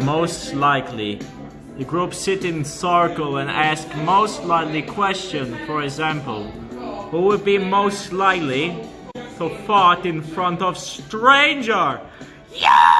Most likely. The group sit in circle and ask most likely question. For example, who would be most likely to fart in front of stranger? Yeah!